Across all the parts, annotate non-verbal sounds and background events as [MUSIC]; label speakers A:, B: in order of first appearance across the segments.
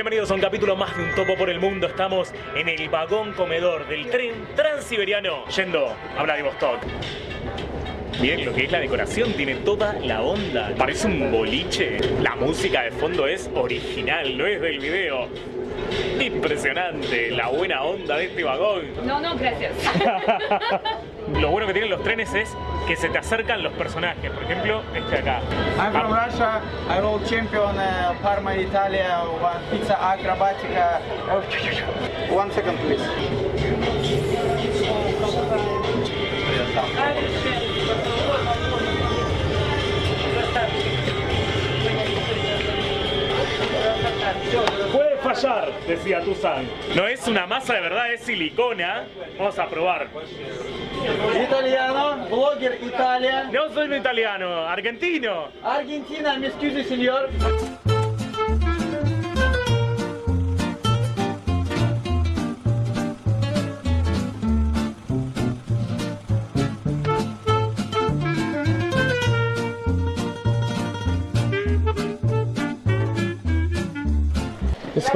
A: Bienvenidos a un capítulo más de Un Topo por el Mundo. Estamos en el vagón comedor del tren transiberiano yendo a Vladivostok. Bien, lo que es la decoración tiene toda la onda. Parece un boliche. La música de fondo es original, no es del video. Impresionante la buena onda de este vagón.
B: No, no, gracias. [LAUGHS]
A: Lo bueno que tienen los trenes es que se te acercan los personajes. Por ejemplo, este de acá.
C: I'm from Russia. I roll champion uh, Parma, Italia. One pizza acrobatica. Oh, One second, please.
A: Puede fallar, decía Tuzan. No es una masa de verdad, es silicona. Vamos a probar.
C: Italiano, blogger Italia.
A: No soy un italiano, argentino.
C: Argentina, me excuse, señor.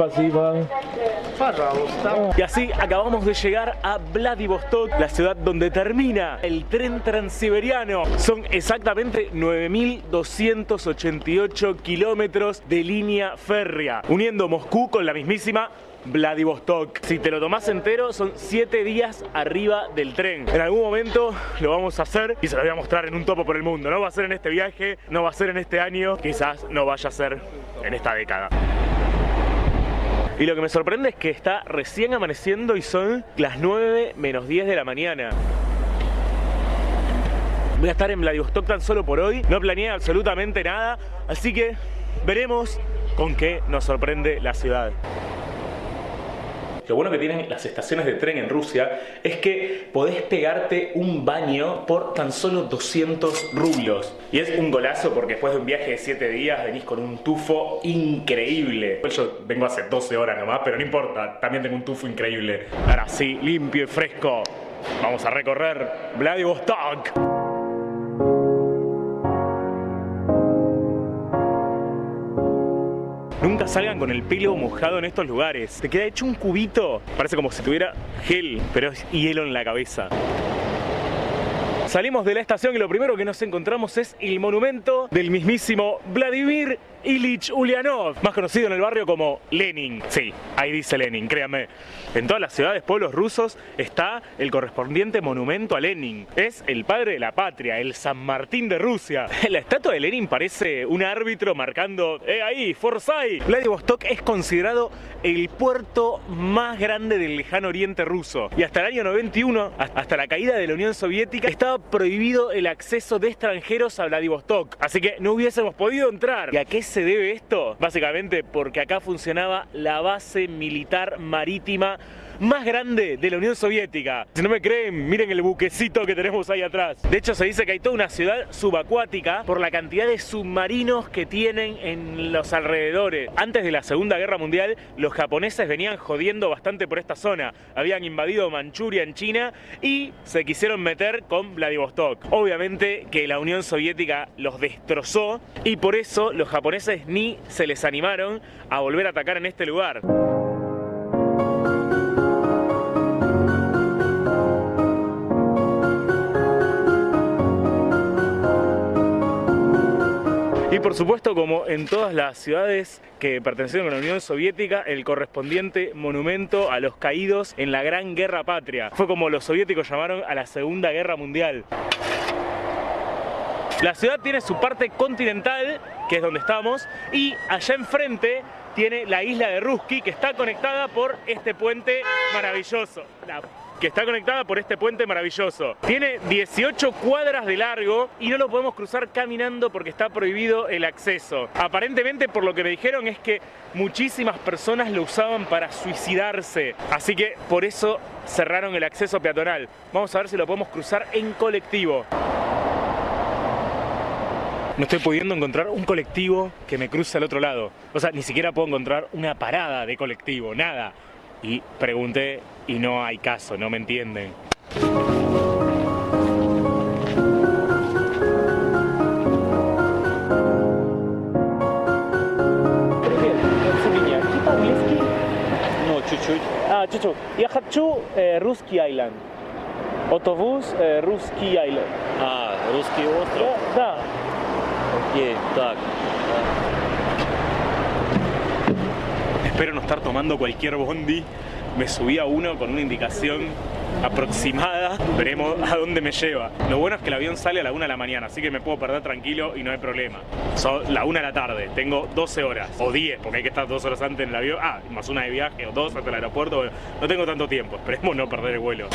C: Пожалуйста.
A: Y así acabamos de llegar a Vladivostok, la ciudad donde termina el tren transiberiano. Son exactamente 9.288 kilómetros de línea férrea, uniendo Moscú con la mismísima Vladivostok. Si te lo tomás entero, son 7 días arriba del tren. En algún momento lo vamos a hacer y se lo voy a mostrar en un topo por el mundo. No va a ser en este viaje, no va a ser en este año, quizás no vaya a ser en esta década. Y lo que me sorprende es que está recién amaneciendo y son las 9 menos 10 de la mañana. Voy a estar en Vladivostok tan solo por hoy, no planeé absolutamente nada, así que veremos con qué nos sorprende la ciudad. Lo bueno que tienen las estaciones de tren en Rusia es que podés pegarte un baño por tan solo 200 rublos. Y es un golazo porque después de un viaje de 7 días venís con un tufo increíble. Yo vengo hace 12 horas nomás, pero no importa, también tengo un tufo increíble. Ahora sí, limpio y fresco. Vamos a recorrer Vladivostok. Nunca salgan con el pelo mojado en estos lugares. Te queda hecho un cubito. Parece como si tuviera gel, pero es hielo en la cabeza. Salimos de la estación y lo primero que nos encontramos es el monumento del mismísimo Vladimir Ilich Ulyanov, más conocido en el barrio como Lenin. Sí, ahí dice Lenin, créanme. En todas las ciudades, pueblos rusos está el correspondiente monumento a Lenin. Es el padre de la patria, el San Martín de Rusia. [LAUGHS] La estatua de Lenin parece un árbitro marcando, ¡eh ahí, Forsyth! Vladivostok es considerado el puerto más grande del lejano oriente ruso. Y hasta el año 91, hasta la caída de la Unión Soviética, estaba prohibido el acceso de extranjeros a Vladivostok. Así que no hubiésemos podido entrar. ¿Y a qué se debe esto? Básicamente porque acá funcionaba la base militar marítima más grande de la Unión Soviética. Si no me creen, miren el buquecito que tenemos ahí atrás. De hecho, se dice que hay toda una ciudad subacuática por la cantidad de submarinos que tienen en los alrededores. Antes de la Segunda Guerra Mundial, los japoneses venían jodiendo bastante por esta zona. Habían invadido Manchuria en China y se quisieron meter con Vladivostok. Obviamente que la Unión Soviética los destrozó y por eso los japoneses ni se les animaron a volver a atacar en este lugar. Y por supuesto, como en todas las ciudades que pertenecieron a la Unión Soviética, el correspondiente monumento a los caídos en la Gran Guerra Patria. Fue como los soviéticos llamaron a la Segunda Guerra Mundial. La ciudad tiene su parte continental, que es donde estamos, y allá enfrente tiene la isla de Ruski, que está conectada por este puente maravilloso. La que está conectada por este puente maravilloso. Tiene 18 cuadras de largo y no lo podemos cruzar caminando porque está prohibido el acceso. Aparentemente, por lo que me dijeron, es que muchísimas personas lo usaban para suicidarse. Así que por eso cerraron el acceso peatonal. Vamos a ver si lo podemos cruzar en colectivo. No estoy pudiendo encontrar un colectivo que me cruce al otro lado. O sea, ni siquiera puedo encontrar una parada de colectivo, nada Y pregunté y no hay caso, no me entienden. Привет, меня Меня
B: чуть-чуть.
A: А, чуть-чуть. Я хочу э, русский айленд. Автобус э, русский айленд.
B: А, русский остров?
A: Да.
B: Окей, так.
A: Espero no estar tomando cualquier bondi. Me subí a uno con una indicación aproximada. Veremos a dónde me lleva. Lo bueno es que el avión sale a la 1 de la mañana, así que me puedo perder tranquilo y no hay problema. Son la 1 de la tarde, tengo 12 horas o 10, porque hay que estar dos horas antes en el avión. Ah, más una de viaje o dos hasta el aeropuerto. No tengo tanto tiempo, esperemos no perder el vuelo.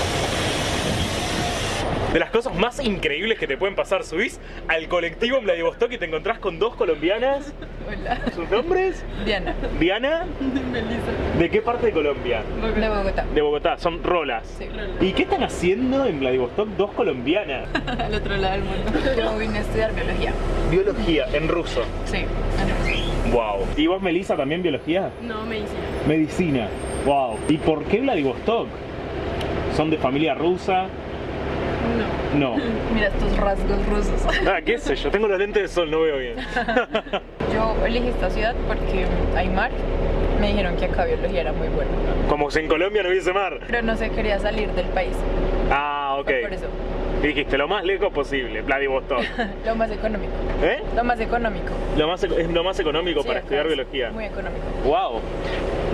A: De las cosas más increíbles que te pueden pasar, subís al colectivo en Vladivostok y te encontrás con dos colombianas.
D: Hola,
A: ¿Sus nombres?
D: Diana,
A: Diana, [LAUGHS]
D: Melissa,
A: ¿de qué parte de Colombia?
D: de Bogotá.
A: De Bogotá, son rolas.
D: Sí,
A: ¿Y qué están haciendo en Vladivostok dos colombianas? [LAUGHS]
D: al otro lado del mundo. Yo vine a estudiar biología.
A: Biología, en ruso.
D: Sí, en
A: Wow. ¿Y vos, Melissa, también biología?
D: No, medicina.
A: Medicina. Wow. ¿Y por qué Vladivostok? ¿Son de familia rusa?
D: No.
A: No. [LAUGHS]
D: Mira estos rasgos rusos.
A: Ah, qué sé yo, tengo los lentes de sol, no veo bien. [LAUGHS]
D: Yo elegí esta ciudad porque hay mar. Me dijeron que acá biología era muy bueno.
A: Como si en Colombia no hubiese mar.
D: Pero no se quería salir del país.
A: Ah, ok.
D: Fue por eso.
A: Dijiste lo más lejos posible, Vladivostok. [LAUGHS]
D: Lo más económico.
A: ¿Eh?
D: Lo más económico.
A: Lo más, es lo más económico
D: Sí,
A: para estudiar
D: es
A: biología.
D: Muy económico.
A: Wow.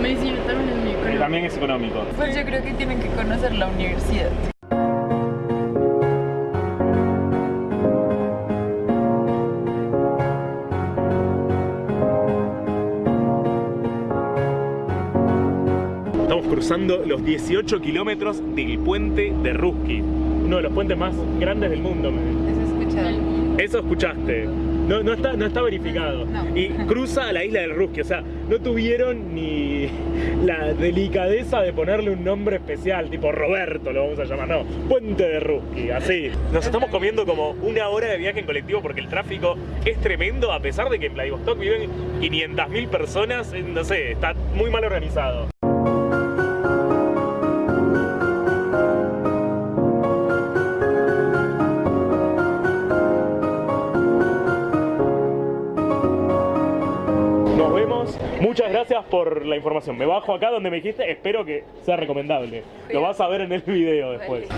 D: Medicina también es muy económico.
A: También es económico.
D: Pues yo creo que tienen que conocer la universidad.
A: Cruzando los 18 kilómetros del puente de Ruski. Uno de los puentes más grandes del mundo. me-. Eso escuchaste. No, no, está, no está verificado.
D: No.
A: Y cruza a la isla del Ruski. O sea, no tuvieron ni la delicadeza de ponerle un nombre especial, tipo Roberto lo vamos a llamar. No, Puente de Ruski, así. Nos estamos comiendo como una hora de viaje en colectivo porque el tráfico es tremendo, a pesar de que en Vladivostok viven 500.000 personas. No sé, está muy mal organizado. Muchas gracias por la información. Me bajo acá donde me dijiste. Espero que sea recomendable. Lo vas a ver en el video después.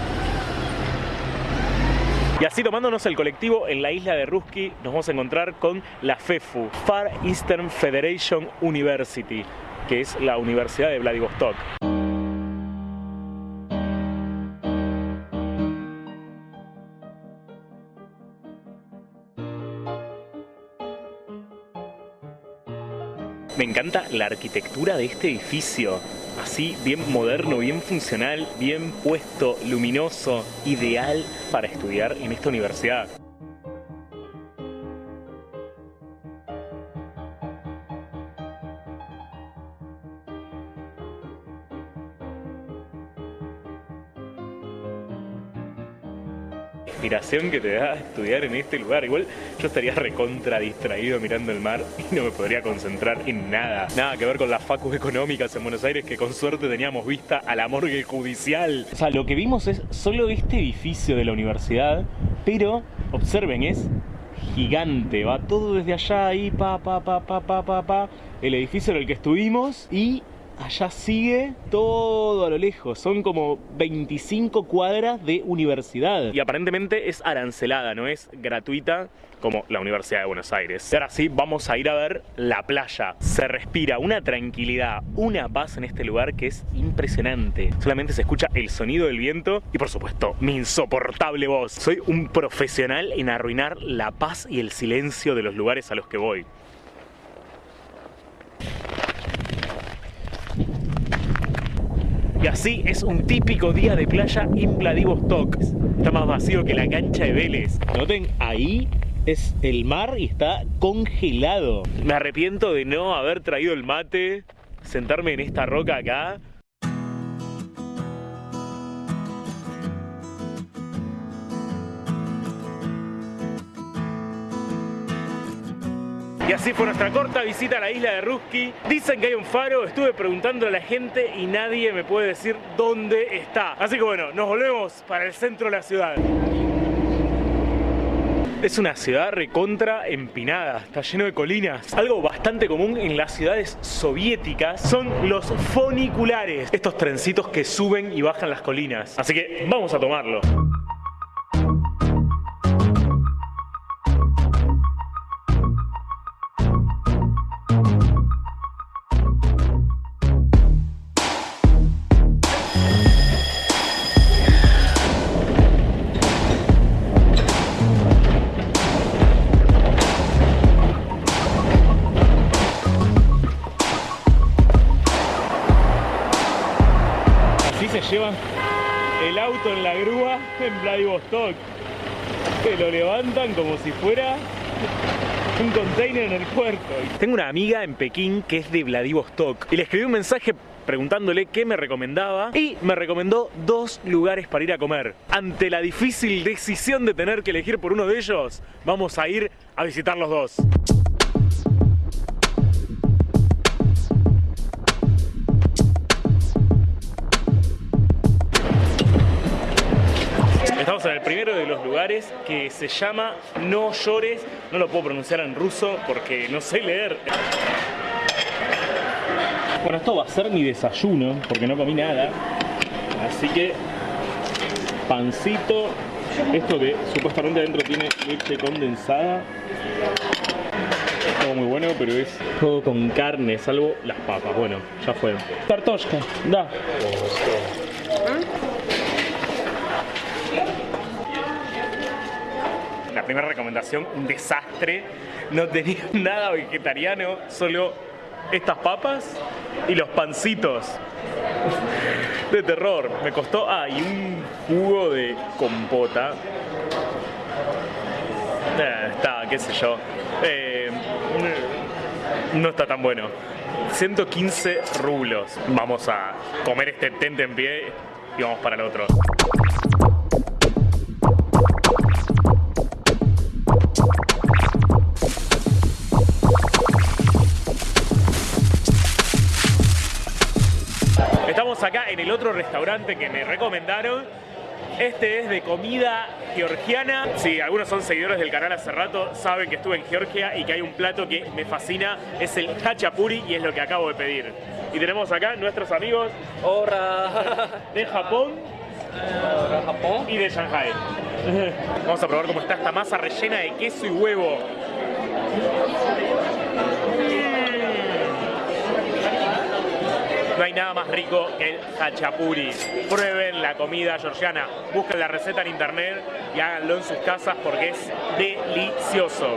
A: Y así tomándonos el colectivo en la isla de Ruski, nos vamos a encontrar con la FEFU, Far Eastern Federation University, que es la Universidad de Vladivostok. Me encanta la arquitectura de este edificio. Así, bien moderno, bien funcional, bien puesto, luminoso, ideal para estudiar en esta universidad. Que te da estudiar en este lugar. Igual yo estaría recontra distraído mirando el mar y no me podría concentrar en nada. Nada que ver con las facus económicas en Buenos Aires que con suerte teníamos vista a la morgue judicial. O sea, lo que vimos es solo este edificio de la universidad, pero observen, es gigante, va todo desde allá ahí, pa, pa, pa, pa, pa, pa, pa, el edificio en el que estuvimos y allá sigue todo a lo lejos, son como 25 cuadras de universidad y aparentemente es arancelada, no es gratuita como la Universidad de Buenos Aires. Y ahora sí, vamos a ir a ver la playa. Se respira una tranquilidad, una paz en este lugar que es impresionante. Solamente se escucha el sonido del viento y por supuesto mi insoportable voz. Soy un profesional en arruinar la paz y el silencio de los lugares a los que voy. Y así es un típico día de playa en Vladivostok. Está más vacío que la cancha de Vélez. Noten, ahí es el mar y está congelado. Me arrepiento de no haber traído el mate, sentarme en esta roca acá. Y así fue nuestra corta visita a la isla de Ruski. Dicen que hay un faro, estuve preguntando a la gente y nadie me puede decir dónde está. Así que bueno, nos volvemos para el centro de la ciudad. Es una ciudad recontra empinada, está lleno de colinas. Algo bastante común en las ciudades soviéticas son los funiculares, estos trencitos que suben y bajan las colinas. Así que vamos a tomarlo. En Vladivostok. Que lo levantan como si fuera un container en el puerto. Tengo una amiga en Pekín que es de Vladivostok y le escribí un mensaje preguntándole qué me recomendaba y me recomendó dos lugares para ir a comer. Ante la difícil decisión de tener que elegir por uno de ellos, vamos a ir a visitar los dos. Lugares que se llama No llores. No lo puedo pronunciar en ruso porque no sé leer. Bueno, esto va a ser mi desayuno porque no comí nada. Así que pancito. Esto que supuestamente adentro tiene leche condensada. Todo muy bueno, pero es todo con carne, salvo las papas. Bueno, ya fue. Tartoshka, da. Primera recomendación, un desastre. No tenía [LAUGHS] nada vegetariano, solo estas papas y los pancitos. [LAUGHS] De terror. Me costó. Ah, y un jugo de compota. Eh, está, qué sé yo. Eh, no está tan bueno. 115 rublos. Vamos a comer este tente en pie y vamos para el otro. Estamos acá en el otro restaurante que me recomendaron. Este es de comida georgiana. Si algunos son seguidores del canal hace rato, saben que estuve en Georgia y que hay un plato que me fascina. Es el hachapuri y es lo que acabo de pedir. Y tenemos acá nuestros amigos
B: Hola.
A: de Japón. y de Shanghai. Vamos a probar cómo está esta masa rellena de queso y huevo. No hay nada más rico que el hachapuri. Prueben la comida georgiana, busquen la receta en internet y háganlo en sus casas porque es delicioso.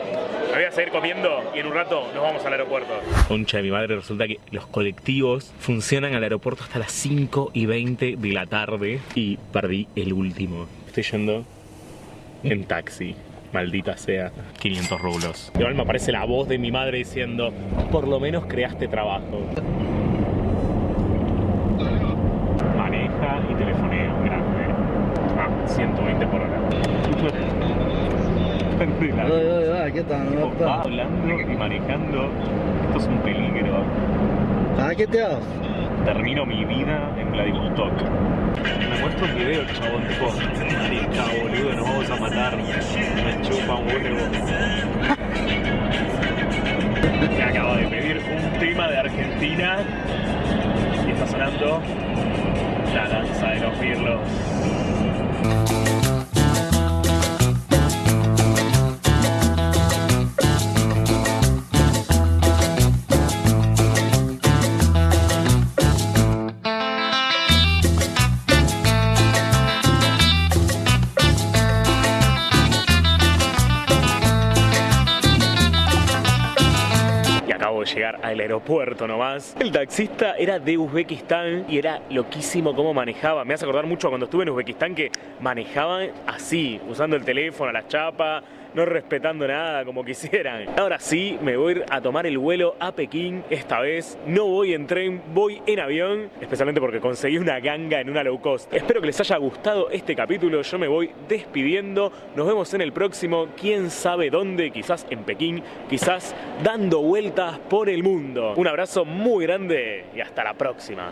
A: Me voy a seguir comiendo y en un rato nos vamos al aeropuerto. Concha de mi madre, resulta que los colectivos funcionan al aeropuerto hasta las 5 y 20 de la tarde y perdí el último. Estoy yendo en taxi. Maldita sea. 500 rublos. Igual me aparece la voz de mi madre diciendo, por lo menos creaste trabajo. Maneja y telefonea, grande. Ah, 120 por hora.
E: Hola, ¿qué tal?
A: Va hablando y manejando. Esto es un peligro.
E: Ah, ¿qué te haces?
A: Termino mi vida en Vladivostok. Me muestro un video, chabón, tipo, marica, boludo, nos vamos a matar. Me chupa un huevo. Me acabo de pedir un tema de Argentina y está sonando la danza de los birlos. Y llegar al aeropuerto nomás. El taxista era de Uzbekistán y era loquísimo cómo manejaba. Me hace acordar mucho cuando estuve en Uzbekistán que manejaban así, usando el teléfono, la chapa, no respetando nada como quisieran. Ahora sí, me voy a tomar el vuelo a Pekín. Esta vez no voy en tren, voy en avión, especialmente porque conseguí una ganga en una low cost. Espero que les haya gustado este capítulo. Yo me voy despidiendo. Nos vemos en el próximo. Quién sabe dónde, quizás en Pekín, quizás dando vueltas por el mundo. Un abrazo muy grande y hasta la próxima.